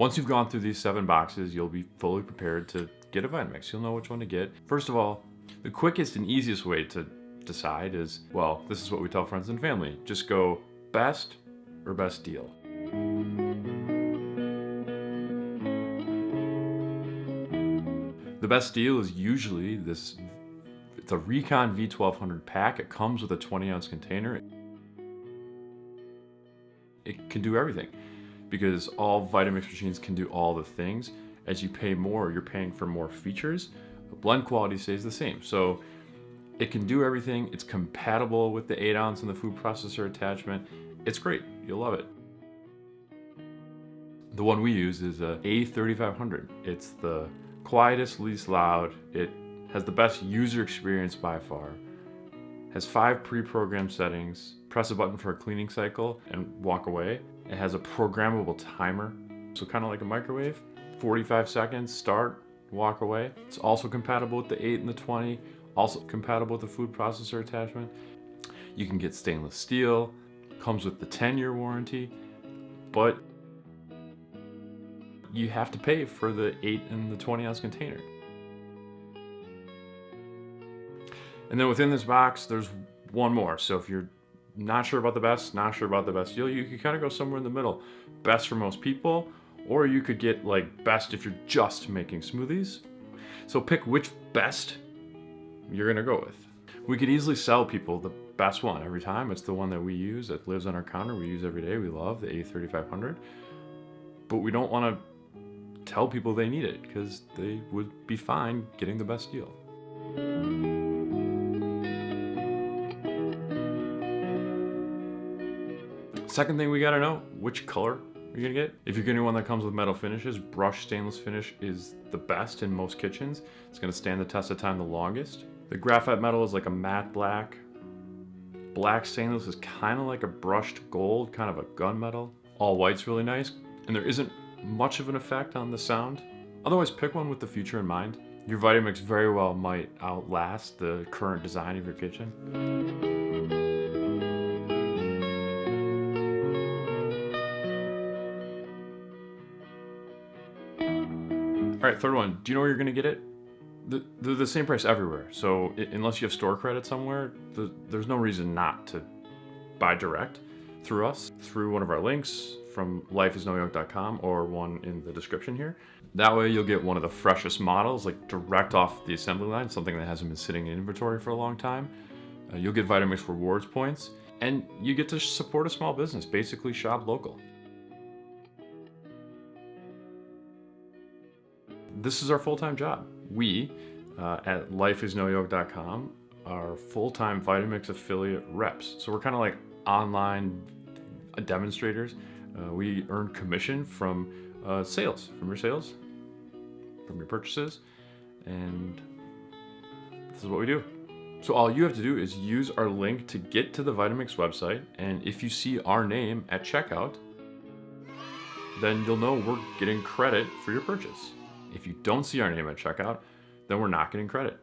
Once you've gone through these seven boxes, you'll be fully prepared to get a Vitamix. You'll know which one to get. First of all, the quickest and easiest way to decide is, well, this is what we tell friends and family. Just go best or best deal. The best deal is usually this, it's a Recon V1200 pack. It comes with a 20 ounce container. It can do everything because all Vitamix machines can do all the things. As you pay more, you're paying for more features. The blend quality stays the same. So it can do everything. It's compatible with the 8 ounce and the food processor attachment. It's great. You'll love it. The one we use is a A3500. It's the quietest, least loud. It has the best user experience by far. Has five pre-programmed settings. Press a button for a cleaning cycle and walk away. It has a programmable timer, so kind of like a microwave. 45 seconds, start, walk away. It's also compatible with the 8 and the 20, also compatible with the food processor attachment. You can get stainless steel, comes with the 10 year warranty, but you have to pay for the 8 and the 20 ounce container. And then within this box, there's one more. So if you're not sure about the best, not sure about the best deal, you could kind of go somewhere in the middle. Best for most people, or you could get like best if you're just making smoothies. So pick which best you're gonna go with. We could easily sell people the best one every time. It's the one that we use, that lives on our counter, we use every day, we love, the A3500. But we don't wanna tell people they need it because they would be fine getting the best deal. Second thing we gotta know, which color you're gonna get. If you're getting one that comes with metal finishes, brushed stainless finish is the best in most kitchens. It's gonna stand the test of time the longest. The graphite metal is like a matte black. Black stainless is kind of like a brushed gold, kind of a gunmetal. All white's really nice, and there isn't much of an effect on the sound. Otherwise, pick one with the future in mind. Your Vitamix very well might outlast the current design of your kitchen. All right, third one. Do you know where you're gonna get it? They're the same price everywhere. So unless you have store credit somewhere, there's no reason not to buy direct through us, through one of our links from lifeisnoyoke.com or one in the description here. That way you'll get one of the freshest models, like direct off the assembly line, something that hasn't been sitting in inventory for a long time. Uh, you'll get Vitamix rewards points, and you get to support a small business, basically shop local. This is our full-time job. We uh, at lifeisnoyoke.com are full-time Vitamix affiliate reps. So we're kind of like online demonstrators. Uh, we earn commission from uh, sales, from your sales, from your purchases, and this is what we do. So all you have to do is use our link to get to the Vitamix website, and if you see our name at checkout, then you'll know we're getting credit for your purchase. If you don't see our name at checkout, then we're not getting credit.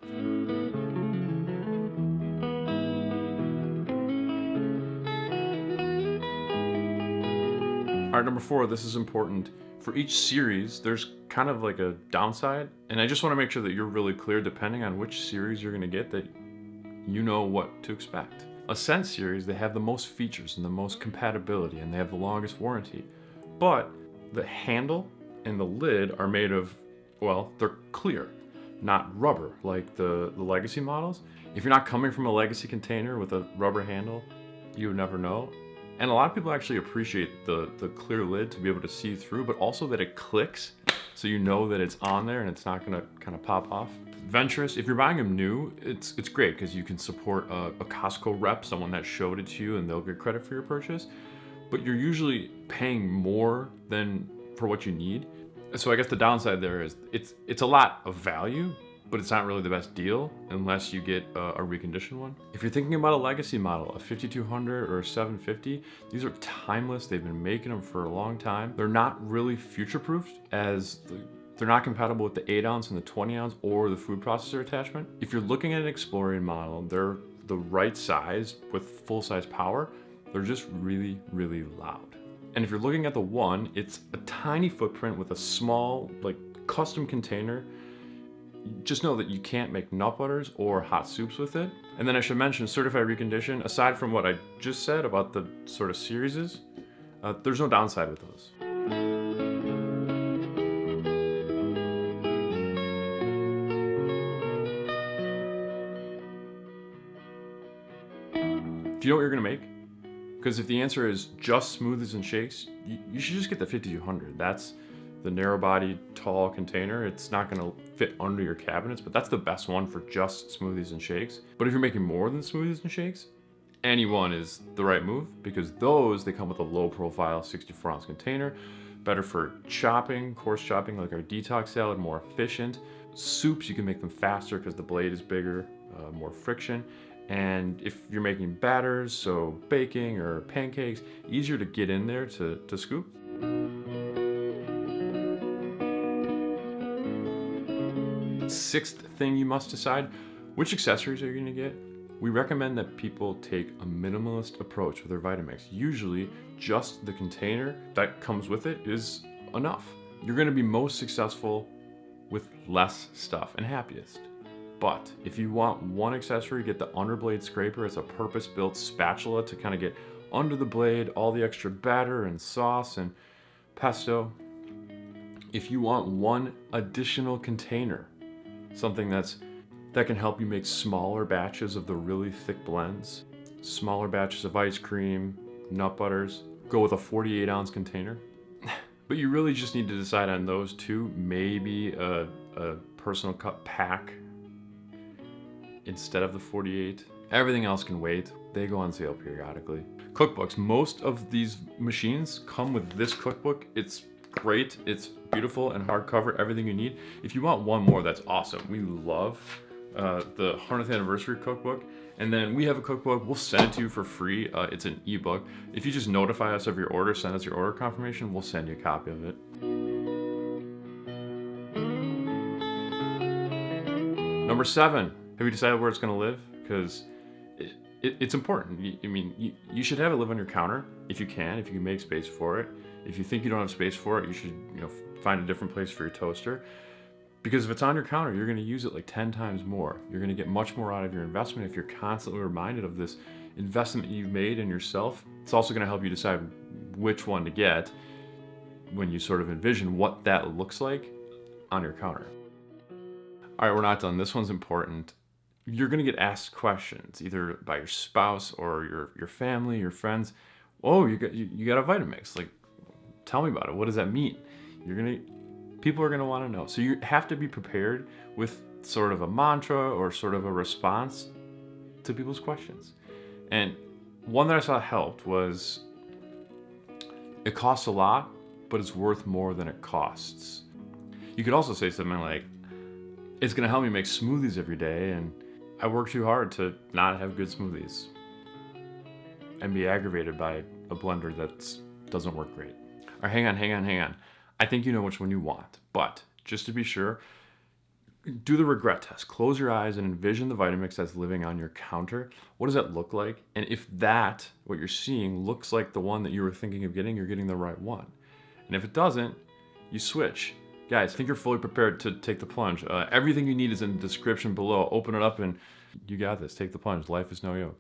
All right, number four, this is important. For each series, there's kind of like a downside, and I just wanna make sure that you're really clear depending on which series you're gonna get that you know what to expect. Ascent series, they have the most features and the most compatibility, and they have the longest warranty. But the handle and the lid are made of well, they're clear, not rubber like the, the legacy models. If you're not coming from a legacy container with a rubber handle, you would never know. And a lot of people actually appreciate the, the clear lid to be able to see through, but also that it clicks so you know that it's on there and it's not gonna kind of pop off. Venturist, if you're buying them new, it's it's great because you can support a, a Costco rep, someone that showed it to you and they'll get credit for your purchase. But you're usually paying more than for what you need so I guess the downside there is it's it's a lot of value, but it's not really the best deal unless you get a, a reconditioned one. If you're thinking about a legacy model, a 5200 or a 750, these are timeless. They've been making them for a long time. They're not really future-proofed as the, they're not compatible with the 8 ounce and the 20 ounce or the food processor attachment. If you're looking at an Explorian model, they're the right size with full size power. They're just really, really loud And if you're looking at the one, it's a tiny footprint with a small, like custom container. Just know that you can't make nut butters or hot soups with it. And then I should mention certified recondition, aside from what I just said about the sort of series, uh, there's no downside with those. Do you know what you're gonna make? Because if the answer is just smoothies and shakes, you, you should just get the 5200. That's the narrow body, tall container. It's not gonna fit under your cabinets, but that's the best one for just smoothies and shakes. But if you're making more than smoothies and shakes, any one is the right move because those, they come with a low profile 64 ounce container, better for chopping, coarse chopping like our detox salad, more efficient. Soups, you can make them faster because the blade is bigger, uh, more friction. And if you're making batters, so baking or pancakes, easier to get in there to, to scoop. Sixth thing you must decide, which accessories are you gonna get? We recommend that people take a minimalist approach with their Vitamix. Usually, just the container that comes with it is enough. You're gonna be most successful with less stuff and happiest. But if you want one accessory, get the underblade scraper. It's a purpose-built spatula to kind of get under the blade, all the extra batter and sauce and pesto. If you want one additional container, something that's that can help you make smaller batches of the really thick blends, smaller batches of ice cream, nut butters, go with a 48 ounce container. but you really just need to decide on those two, maybe a, a personal cup pack instead of the 48. Everything else can wait. They go on sale periodically. Cookbooks. Most of these machines come with this cookbook. It's great. It's beautiful and hardcover, everything you need. If you want one more, that's awesome. We love uh, the 100th anniversary cookbook. And then we have a cookbook, we'll send it to you for free. Uh, it's an ebook. If you just notify us of your order, send us your order confirmation, we'll send you a copy of it. Number seven, have you decided where it's gonna live? Because it, it, it's important. I mean, you, you should have it live on your counter if you can, if you can make space for it. If you think you don't have space for it, you should you know find a different place for your toaster. Because if it's on your counter, you're gonna use it like 10 times more. You're gonna get much more out of your investment if you're constantly reminded of this investment you've made in yourself. It's also gonna help you decide which one to get when you sort of envision what that looks like on your counter. All right, we're not done. This one's important. You're gonna get asked questions either by your spouse or your, your family, your friends. Oh, you got, you, got a Vitamix. Like, tell me about it. What does that mean? You're gonna people are going to want to know. So you have to be prepared with sort of a mantra or sort of a response to people's questions. And one that I saw helped was it costs a lot, but it's worth more than it costs. You could also say something like, it's going to help me make smoothies every day, and I work too hard to not have good smoothies and be aggravated by a blender that doesn't work great. Or hang on, hang on, hang on. I think you know which one you want, but just to be sure, do the regret test. Close your eyes and envision the Vitamix that's living on your counter. What does that look like? And if that, what you're seeing, looks like the one that you were thinking of getting, you're getting the right one. And if it doesn't, you switch. Guys, I think you're fully prepared to take the plunge. Uh, everything you need is in the description below. Open it up and you got this. Take the plunge. Life is no yoke.